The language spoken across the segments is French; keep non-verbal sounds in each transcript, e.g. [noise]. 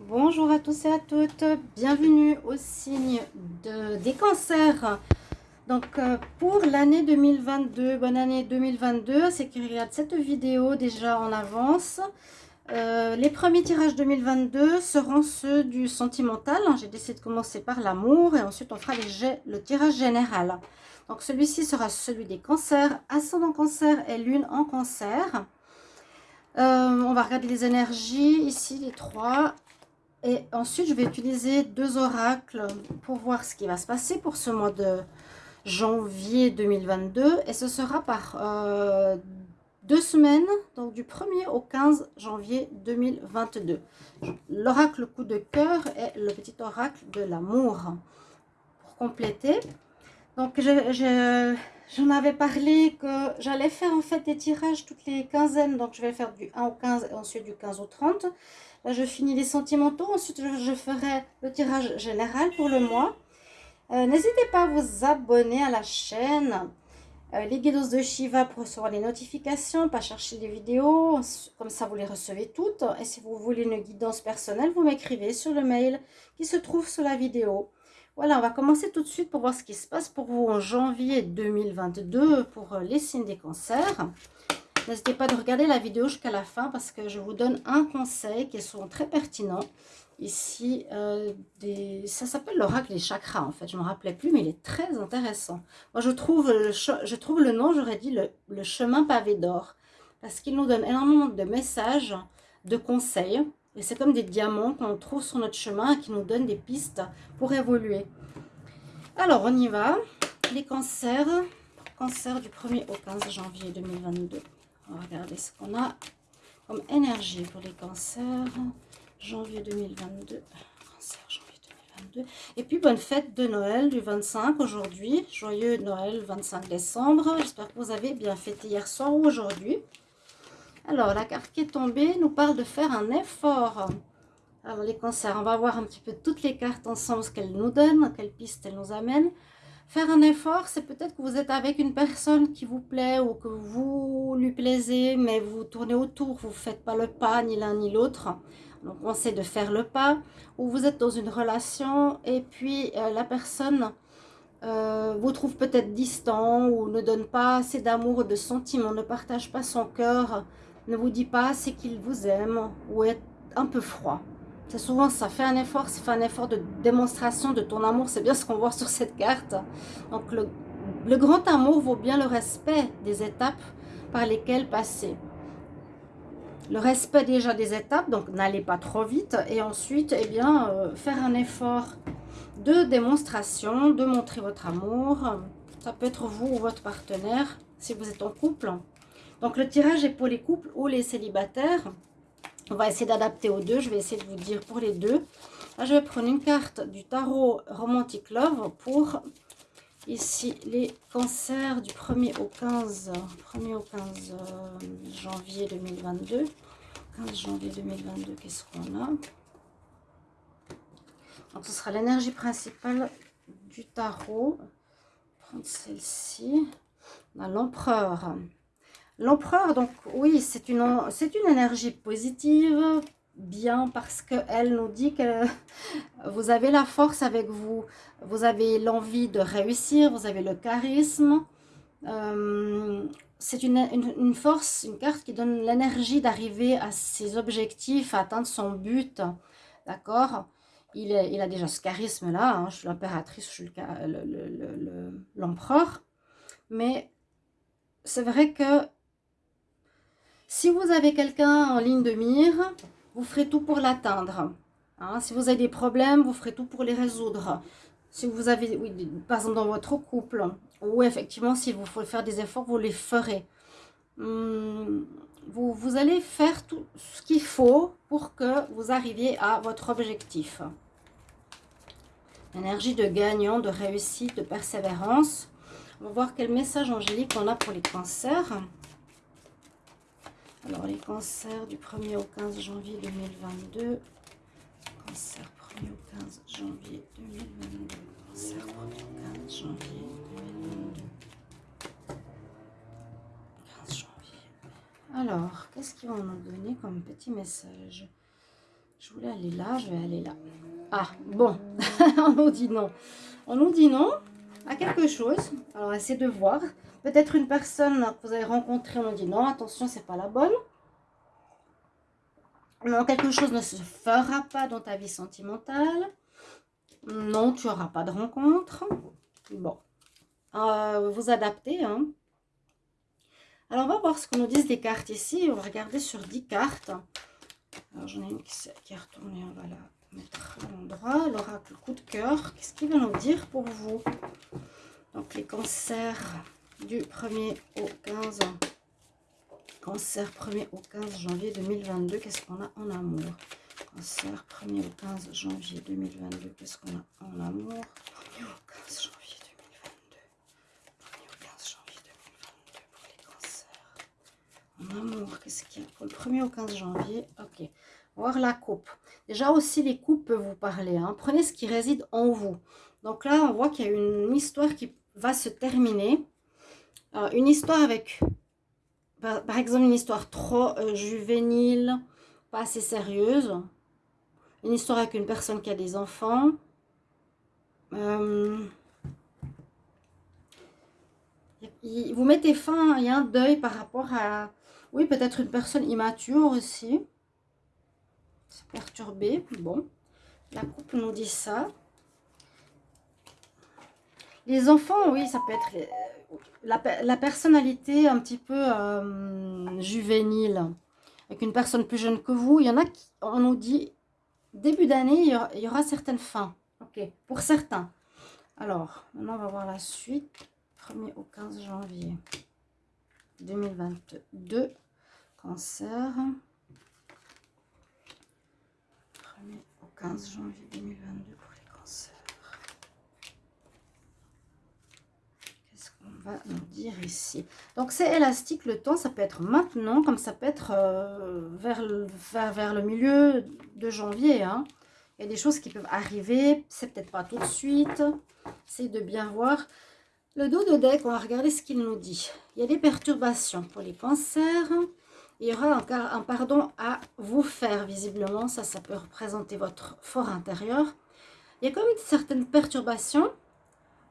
Bonjour à tous et à toutes, bienvenue au signe de, des cancers. Donc euh, pour l'année 2022, bonne année 2022, c'est qui regarde cette vidéo déjà en avance. Euh, les premiers tirages 2022 seront ceux du sentimental. J'ai décidé de commencer par l'amour et ensuite on fera le tirage général. Donc celui-ci sera celui des cancers, ascendant cancer et lune en cancer. Euh, on va regarder les énergies, ici les trois. Et ensuite, je vais utiliser deux oracles pour voir ce qui va se passer pour ce mois de janvier 2022. Et ce sera par euh, deux semaines, donc du 1er au 15 janvier 2022. L'oracle coup de cœur et le petit oracle de l'amour. Pour compléter, donc j'en avais parlé que j'allais faire en fait des tirages toutes les quinzaines. Donc je vais faire du 1 au 15 et ensuite du 15 au 30. Là, je finis les sentimentaux. Ensuite, je, ferai le tirage général pour le mois. Euh, n'hésitez pas à vous abonner à la chaîne. Euh, les guidos de Shiva pour recevoir les notifications, pas chercher les vidéos, comme ça vous les recevez toutes. Et si vous voulez une guidance personnelle, vous m'écrivez sur le mail qui se trouve sous la vidéo. Voilà, on va commencer tout de suite pour voir ce qui se passe pour vous en janvier 2022 pour les signes des cancers. N'hésitez pas de regarder la vidéo jusqu'à la fin parce que je vous donne un conseil qui est souvent très pertinent. Ici, euh, ça s'appelle l'oracle des chakras en fait. Je ne me rappelais plus, mais il est très intéressant. Moi, je trouve le, je trouve le nom, j'aurais dit le, le chemin pavé d'or. Parce qu'il nous donne énormément de messages, de conseils. Et c'est comme des diamants qu'on trouve sur notre chemin et qui nous donnent des pistes pour évoluer. Alors, on y va. Les cancers. Cancer du 1er au 15 janvier 2022. Regarder ce qu'on a comme énergie pour les cancers. Janvier 2022. Cancer, janvier 2022. Et puis, bonne fête de Noël du 25 aujourd'hui. Joyeux Noël 25 décembre. J'espère que vous avez bien fêté hier soir ou aujourd'hui. Alors, la carte qui est tombée nous parle de faire un effort. Alors, les cancers, on va voir un petit peu toutes les cartes ensemble, ce qu'elles nous donnent, quelles pistes elles nous amènent. Faire un effort, c'est peut-être que vous êtes avec une personne qui vous plaît ou que vous lui plaisez, mais vous tournez autour, vous ne faites pas le pas, ni l'un ni l'autre. Donc, on sait de faire le pas. Ou vous êtes dans une relation et puis euh, la personne euh, vous trouve peut-être distant ou ne donne pas assez d'amour ou de sentiments, ne partage pas son cœur, ne vous dit pas assez qu'il vous aime ou est un peu froid. C'est souvent ça, fait un effort, c'est fait un effort de démonstration de ton amour. C'est bien ce qu'on voit sur cette carte. Donc le, le, grand amour vaut bien le respect des étapes par lesquelles passer. Le respect déjà des étapes, donc n'allez pas trop vite. Et ensuite, eh bien, euh, faire un effort de démonstration, de montrer votre amour. Ça peut être vous ou votre partenaire, si vous êtes en couple. Donc le tirage est pour les couples ou les célibataires. On va essayer d'adapter aux deux. Je vais essayer de vous dire pour les deux. Je vais prendre une carte du tarot Romantic Love pour ici les cancers du 1er au 15, 1er au 15 euh, janvier 2022. 15 janvier 2022, qu'est-ce qu'on a? Donc, ce sera l'énergie principale du tarot. Prendre celle-ci. On a l'empereur. L'empereur, donc oui, c'est une, une énergie positive, bien parce qu'elle nous dit que [laughs] vous avez la force avec vous, vous avez l'envie de réussir, vous avez le charisme. Euh, c'est une, une, force, une carte qui donne l'énergie d'arriver à ses objectifs, à atteindre son but. D'accord? Il, il, a déjà ce charisme-là. Hein. je suis l'impératrice, je suis l'empereur. Mais c'est vrai que si vous avez quelqu'un en ligne de mire, vous ferez tout pour l'atteindre. Hein. si vous avez des problèmes, vous ferez tout pour les résoudre. Si vous avez, par exemple dans votre couple, ou effectivement, s'il vous faut faire des efforts, vous les ferez. Hum, vous, vous allez faire tout ce qu'il faut pour que vous arriviez à votre objectif. Énergie de gagnant, de réussite, de persévérance. On va voir quel message angélique on a pour les cancers. Alors, les cancers du 1er au 15 janvier 2022. Cancer 1er au 15 janvier 2022. Cancer 1er au 15 janvier 2022. 15 janvier. Alors, qu'est-ce qu'ils vont nous donner comme petit message? Je voulais aller là, je vais aller là. Ah, bon, [laughs] on nous dit non. On nous dit non à quelque chose. Alors, essayez de voir. Peut-être une personne que vous avez rencontrée, on dit non, attention, c'est pas la bonne. Non, quelque chose ne se fera pas dans ta vie sentimentale. Non, tu n'auras pas de rencontre. Bon, euh, vous adaptez. Hein. Alors, on va voir ce que nous disent les cartes ici. On va regarder sur 10 cartes. Alors, j'en ai une qui, est retournée. On va la mettre à l'endroit. L'oracle coup de cœur. Qu'est-ce qu'il va nous dire pour vous? Donc, les cancers du 1er au 15 Cancer 1er au 15 janvier 2022. Qu'est-ce qu'on a en amour? Cancer 1er au 15 janvier 2022. Qu'est-ce qu'on a en amour? 1er au 15 janvier 2022. 1er au 15 janvier 2022 pour les cancers. En amour, qu'est-ce qu'il y a pour le 1er au 15 janvier? Ok. Voir la coupe. Déjà aussi, les coupes peuvent vous parler. Hein. Prenez ce qui réside en vous. Donc là, on voit qu'il y a une histoire qui va se terminer. Une histoire avec par, exemple, une histoire trop euh, juvénile, pas assez sérieuse. Une histoire avec une personne qui a des enfants. Euh, vous mettez fin, il un deuil par rapport à... Oui, peut-être une personne immature aussi. C'est perturbé. Bon, la coupe nous dit ça. Les enfants, oui, ça peut être la, personnalité un petit peu euh, juvénile, avec une personne plus jeune que vous, il y en a qui, on nous dit, début d'année, il, y aura certaines fins. Ok, pour certains. Alors, maintenant, on va voir la suite. 1er au 15 janvier 2022, cancer. 1er au 15 janvier 2022 pour les cancers. Va nous dire ici. Donc c'est élastique le temps, ça peut être maintenant, comme ça peut être euh, vers, le, vers, le milieu de janvier. Hein. Il y a des choses qui peuvent arriver, c'est peut-être pas tout de suite. C'est de bien voir. Le dos de deck, on va regarder ce qu'il nous dit. Il y a des perturbations pour les cancers. Il y aura encore un pardon à vous faire, visiblement. Ça, ça peut représenter votre fort intérieur. Il y a comme une certaine perturbation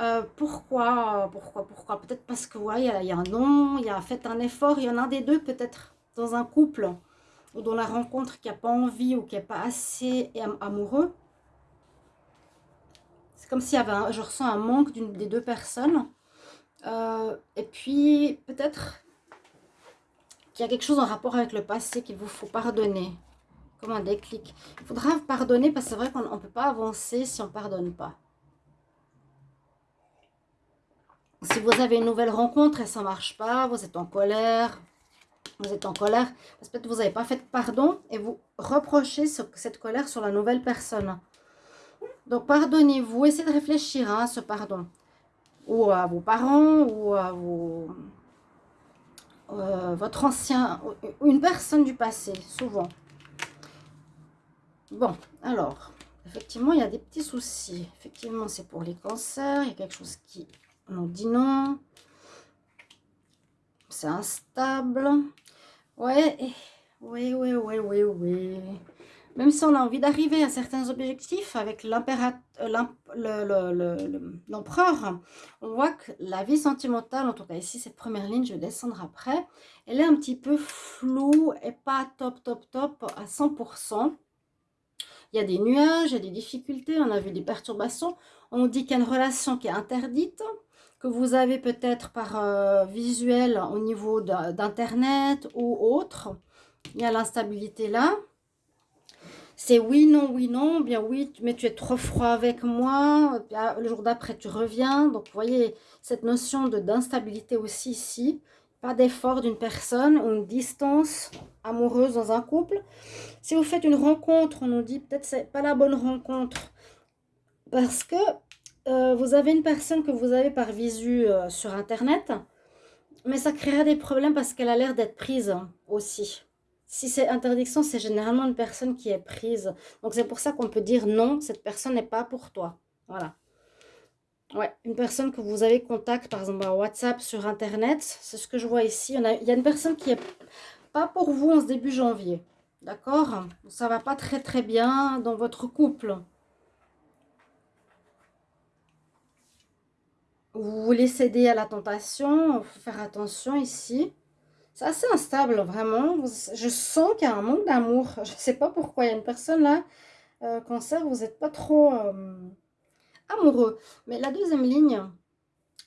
euh, pourquoi Pourquoi Pourquoi? Peut-être parce que il y, a un nom, il y a fait un effort, il y en a un des deux peut-être dans un couple ou dans la rencontre qui n'a pas envie ou qui n'est pas assez amoureux. C'est comme s'il y avait, je ressens un manque d'une des deux personnes. Euh, et puis peut-être qu'il y a quelque chose en rapport avec le passé qu'il vous faut pardonner. Comme un déclic. Il faudra pardonner parce que c'est vrai qu'on ne peut pas avancer si on ne pardonne pas. Si vous avez une nouvelle rencontre et ça ne marche pas, vous êtes en colère, vous êtes en colère, parce que vous n'avez pas fait pardon et vous reprochez cette colère sur la nouvelle personne. Donc pardonnez-vous, essayez de réfléchir hein, à ce pardon. Ou à vos parents, ou à vos, euh, votre ancien, une personne du passé, souvent. Bon, alors, effectivement, il y a des petits soucis. Effectivement, c'est pour les cancers, il y a quelque chose qui on dit non. C'est instable. Ouais, oui, oui, oui, oui, oui. Même si on a envie d'arriver à certains objectifs avec l'empereur, on voit que la vie sentimentale, en tout cas ici, cette première ligne, je vais descendre après, elle est un petit peu floue et pas top, top, top à 100%. Il y a des nuages, il y a des difficultés, on a vu des perturbations. On dit qu'il y a une relation qui est interdite que vous avez peut-être par euh, visuel au niveau d'internet ou autre. Il y a l'instabilité là. C'est oui, non, oui, non. Bien oui, mais tu es trop froid avec moi. Le jour d'après, tu reviens. Donc, vous voyez cette notion d'instabilité aussi ici. Pas d'effort d'une personne ou une distance amoureuse dans un couple. Si vous faites une rencontre, on nous dit peut-être c'est pas la bonne rencontre. Parce que euh, vous avez une personne que vous avez par visu euh, sur Internet, mais ça créera des problèmes parce qu'elle a l'air d'être prise aussi. Si c'est interdiction, c'est généralement une personne qui est prise. Donc c'est pour ça qu'on peut dire non, cette personne n'est pas pour toi. Voilà. Ouais, une personne que vous avez contact, par exemple, par WhatsApp, sur Internet, c'est ce que je vois ici. Il y, a, une personne qui est pas pour vous en ce début janvier. D'accord? Ça va pas très très bien dans votre couple. Vous voulez céder à la tentation, faut faire attention ici. C'est assez instable, vraiment. Je sens qu'il y a un manque d'amour. [laughs] Je ne sais pas pourquoi. Il y a une personne là, euh, cancer, vous n'êtes pas trop euh, amoureux. Mais la deuxième ligne,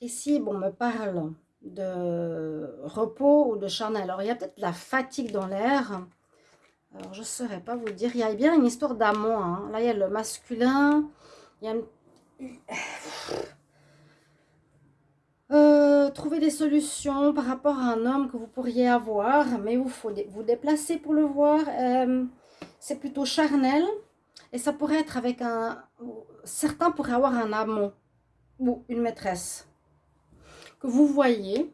ici, bon, me parle de repos ou de charnel. Alors, il y a peut-être la fatigue dans l'air. Alors, je ne saurais pas vous dire. Il y a bien une histoire d'amour. Hein. Là, il y a le masculin. Il y a une... [clears throat] Trouver des solutions par rapport à un homme que vous pourriez avoir, mais vous faut vous déplacer pour le voir. Euh, c'est plutôt charnel et ça pourrait être avec un... Certains pourraient avoir un amant ou une maîtresse que vous voyez.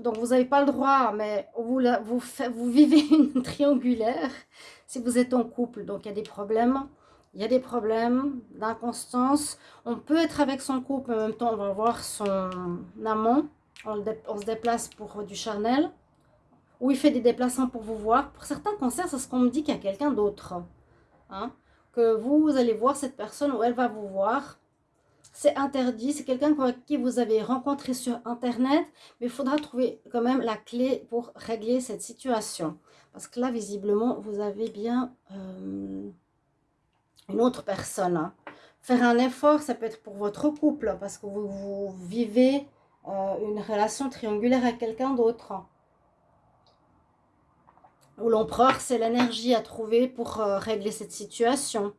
Donc, vous n'avez pas le droit, mais vous, vous, vous vivez [laughs] une triangulaire si vous êtes en couple. Donc, il y a des problèmes il y a des problèmes d'inconstance. On peut être avec son couple, mais en même temps, on va voir son amant. On, se déplace pour du charnel. Ou il fait des déplacements pour vous voir. Pour certains cancers, c'est ce qu'on me dit qu'il y a quelqu'un d'autre. Hein. Que vous, allez voir cette personne ou elle va vous voir. C'est interdit. C'est quelqu'un qui vous avez rencontré sur Internet. Mais il faudra trouver quand même la clé pour régler cette situation. Parce que là, visiblement, vous avez bien... Euh, une autre personne. Hein. Faire un effort, ça peut être pour votre couple, parce que vous, vivez euh, une relation triangulaire avec quelqu'un d'autre. Ou l'empereur, c'est l'énergie à trouver pour euh, régler cette situation.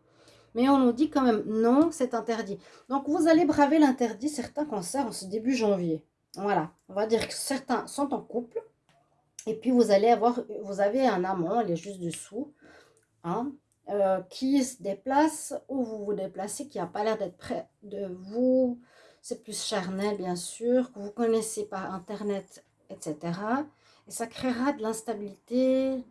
Mais on nous dit quand même, non, c'est interdit. Donc, vous allez braver l'interdit, certains cancers, en ce début janvier. Voilà, on va dire que certains sont en couple. Et puis, vous allez avoir, vous avez un amant, elle est juste dessous. Hein, euh, qui se déplace ou vous vous déplacez, qui n'a pas l'air d'être près de vous. C'est plus charnel, bien sûr, que vous connaissez par Internet, etc. Et ça créera de l'instabilité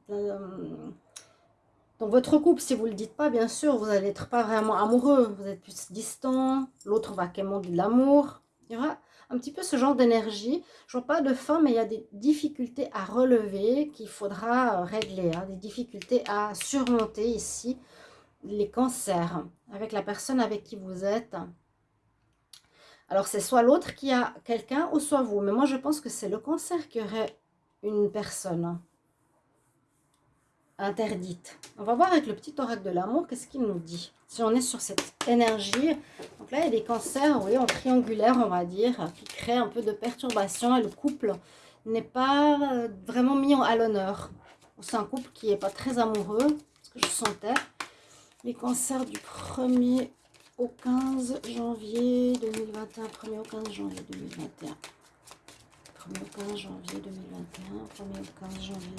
dans votre couple. Si vous ne le dites pas, bien sûr, vous n'allez être pas vraiment amoureux. Vous êtes plus distant. L'autre va quémander de l'amour. Il y aura un petit peu ce genre d'énergie. Je vois pas de fin, mais il y a des difficultés à relever qu'il faudra euh, régler. Hein. des difficultés à surmonter ici. Les cancers avec la personne avec qui vous êtes. Alors, c'est soit l'autre qui a quelqu'un ou soit vous. Mais moi, je pense que c'est le cancer qui aurait une personne interdite. On va voir avec le petit oracle de l'amour, qu'est-ce qu'il nous dit Si on est sur cette énergie, donc là, il y a des cancers, oui, en triangulaire, on va dire, qui créent un peu de perturbation et le couple n'est pas euh, vraiment mis à l'honneur. C'est un couple qui n'est pas très amoureux, ce que je sentais. Les cancers du 1er au 15 janvier 2021, 1er au 15 janvier 2021. 1er au 15 janvier 2021, 1er au 15 janvier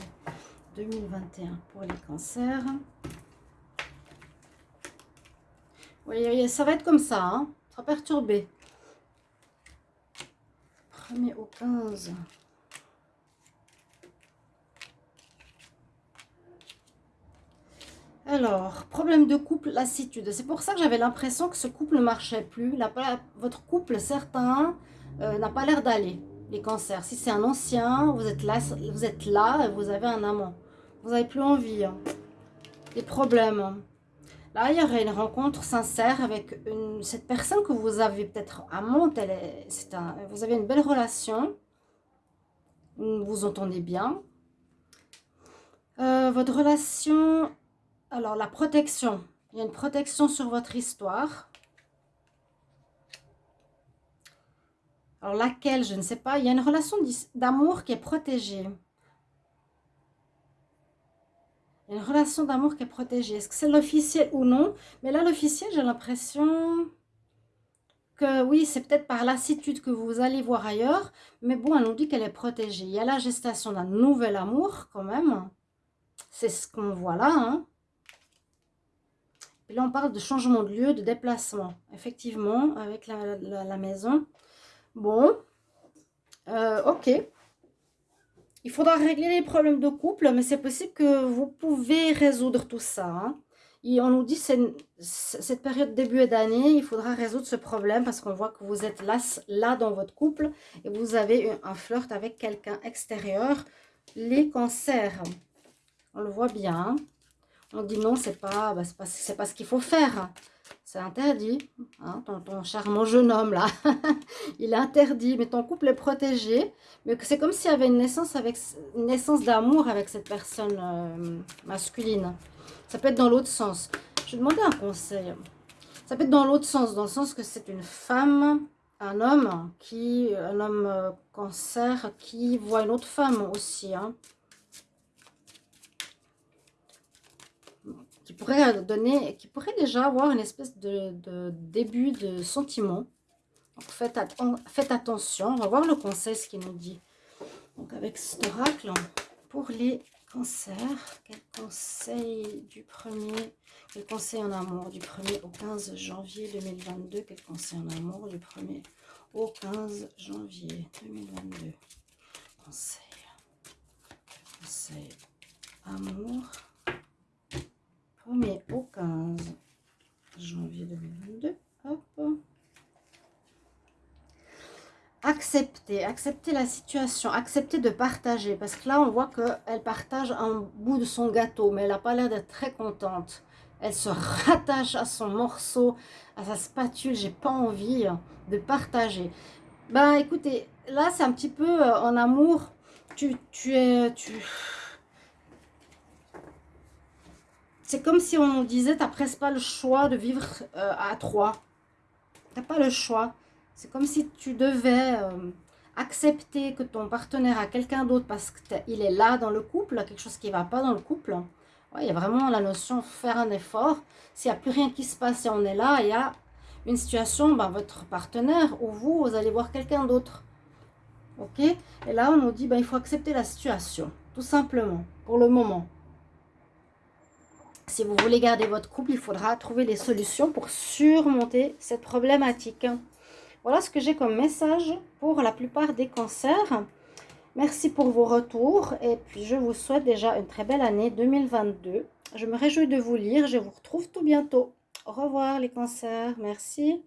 2021 pour les cancers. Oui, ça va être comme ça, hein. ça sera perturbé. 1er au 15. Alors, problème de couple, lassitude. C'est pour ça que j'avais l'impression que ce couple ne marchait plus. votre couple, certains, euh, n'a pas l'air d'aller les cancers. Si c'est un ancien, vous êtes là, vous êtes là et vous avez un amant. Vous n'avez plus envie. Hein. Des problèmes. Là, il y aurait une rencontre sincère avec cette personne que vous avez peut-être amante. Elle est, un, vous avez une belle relation. Vous vous entendez bien. Euh, votre relation... Alors, la protection. Il y a une protection sur votre histoire. Alors laquelle, je ne sais pas. Il y a une relation d'amour qui est protégée. Il y a une relation d'amour qui est protégée. Est-ce que c'est l'officiel ou non? Mais là, l'officiel, j'ai l'impression que oui, c'est peut-être par lassitude que vous allez voir ailleurs. Mais bon, elle nous dit qu'elle est protégée. Il y a la gestation d'un nouvel amour quand même. C'est ce qu'on voit là. Hein. Et là, on parle de changement de lieu, de déplacement. Effectivement, avec la maison. Bon, euh, ok. Il faudra régler les problèmes de couple, mais c'est possible que vous pouvez résoudre tout ça. Hein. Et on nous dit que cette période début d'année, il faudra résoudre ce problème parce qu'on voit que vous êtes là, là dans votre couple et vous avez un flirt avec quelqu'un extérieur. Les cancers, on le voit bien. On dit non, c'est pas, bah, pas, pas ce qu'il faut faire. C'est interdit. Hein, ton, charmant jeune homme, là, [laughs] il est interdit. Mais ton couple est protégé. Mais c'est comme s'il y avait une naissance, naissance d'amour avec cette personne euh, masculine. Ça peut être dans l'autre sens. Je vais demander un conseil. Ça peut être dans l'autre sens, dans le sens que c'est une femme, un homme, qui, un homme euh, cancer, qui voit une autre femme aussi. Hein. qui pourrait donner, qui pourrait déjà avoir une espèce de, début de sentiment. Donc faites, faites, attention, on va voir le conseil, ce qu'il nous dit. Donc avec cet oracle, pour les cancers, quel conseil du premier, quel conseil en amour du 1er au 15 janvier 2022, quel conseil en amour du 1er au 15 janvier 2022. Conseil, conseil amour mais au 15 janvier 2022. Hop. Accepter, accepter la situation, accepter de partager. Parce que là, on voit qu'elle partage un bout de son gâteau, mais elle n'a pas l'air d'être très contente. Elle se rattache à son morceau, à sa spatule. J'ai pas envie de partager. Ben, écoutez, là, c'est un petit peu euh, en amour. Tu, tu es... Tu, C'est comme si on nous disait, tu n'as presque pas le choix de vivre euh, à trois. Tu n'as pas le choix. C'est comme si tu devais euh, accepter que ton partenaire a quelqu'un d'autre parce qu'il est là dans le couple, quelque chose qui va pas dans le couple. il y a vraiment la notion faire un effort. S'il n'y a plus rien qui se passe et on est là, il y a une situation, ben, votre partenaire ou vous, vous allez voir quelqu'un d'autre. Ok? Et là, on nous dit, ben, il faut accepter la situation, tout simplement, pour le moment. Si vous voulez garder votre couple, il faudra trouver des solutions pour surmonter cette problématique. Voilà ce que j'ai comme message pour la plupart des cancers. Merci pour vos retours et puis je vous souhaite déjà une très belle année 2022. Je me réjouis de vous lire, je vous retrouve tout bientôt. Au revoir les cancers, merci.